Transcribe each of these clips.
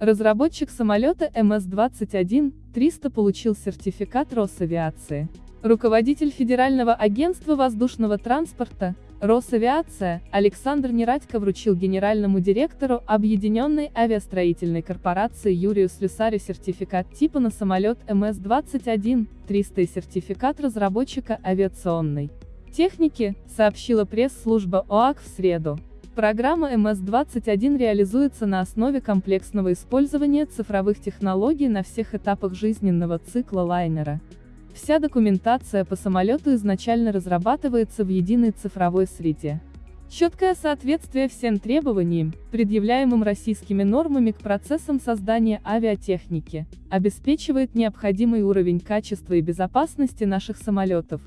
Разработчик самолета МС-21-300 получил сертификат Росавиации. Руководитель Федерального агентства воздушного транспорта, Росавиация, Александр Нерадько вручил генеральному директору Объединенной авиастроительной корпорации Юрию Слюсарю сертификат типа на самолет МС-21-300 и сертификат разработчика авиационной техники, сообщила пресс-служба ОАК в среду. Программа МС-21 реализуется на основе комплексного использования цифровых технологий на всех этапах жизненного цикла лайнера. Вся документация по самолету изначально разрабатывается в единой цифровой среде. Четкое соответствие всем требованиям, предъявляемым российскими нормами к процессам создания авиатехники, обеспечивает необходимый уровень качества и безопасности наших самолетов,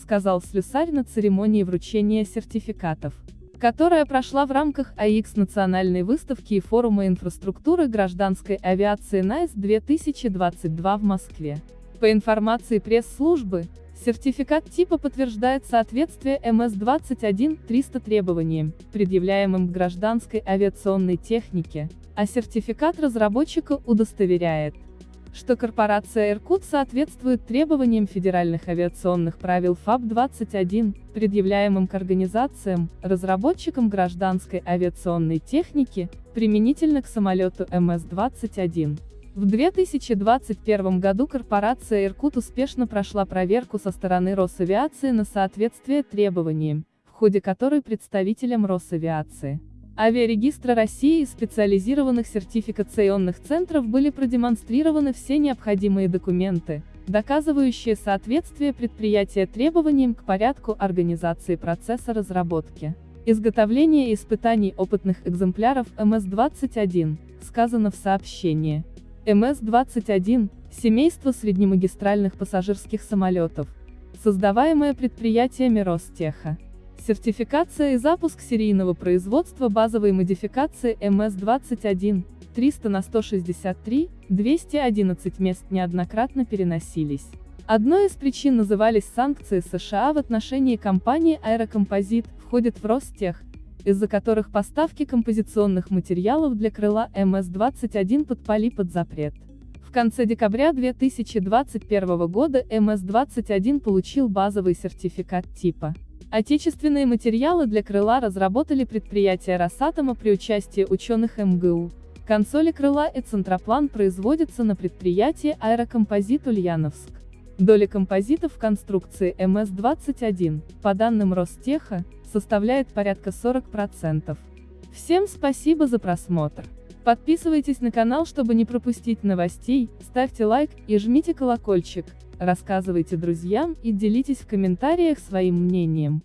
сказал Слюсарь на церемонии вручения сертификатов которая прошла в рамках АИКС национальной выставки и форума инфраструктуры гражданской авиации НАИС-2022 в Москве. По информации пресс-службы, сертификат типа подтверждает соответствие МС-21-300 требованиям, предъявляемым к гражданской авиационной технике, а сертификат разработчика удостоверяет, что корпорация «Иркут» соответствует требованиям федеральных авиационных правил ФАБ-21, предъявляемым к организациям, разработчикам гражданской авиационной техники, применительно к самолету МС-21. В 2021 году корпорация «Иркут» успешно прошла проверку со стороны Росавиации на соответствие требованиям, в ходе которой представителям Росавиации Авиарегистра России и специализированных сертификационных центров были продемонстрированы все необходимые документы, доказывающие соответствие предприятия требованиям к порядку организации процесса разработки. Изготовление и испытаний опытных экземпляров МС-21, сказано в сообщении. МС-21 – семейство среднемагистральных пассажирских самолетов, создаваемое предприятиями Ростеха. Сертификация и запуск серийного производства базовой модификации МС-21, 300 на 163, 211 мест неоднократно переносились. Одной из причин назывались санкции США в отношении компании Аэрокомпозит, входит в Ростех, из-за которых поставки композиционных материалов для крыла МС-21 подпали под запрет. В конце декабря 2021 года МС-21 получил базовый сертификат типа Отечественные материалы для крыла разработали предприятия Росатома при участии ученых МГУ. Консоли крыла и центроплан производятся на предприятии Аэрокомпозит Ульяновск. Доля композитов в конструкции МС-21, по данным Ростеха, составляет порядка 40%. Всем спасибо за просмотр. Подписывайтесь на канал, чтобы не пропустить новостей, ставьте лайк и жмите колокольчик, рассказывайте друзьям и делитесь в комментариях своим мнением.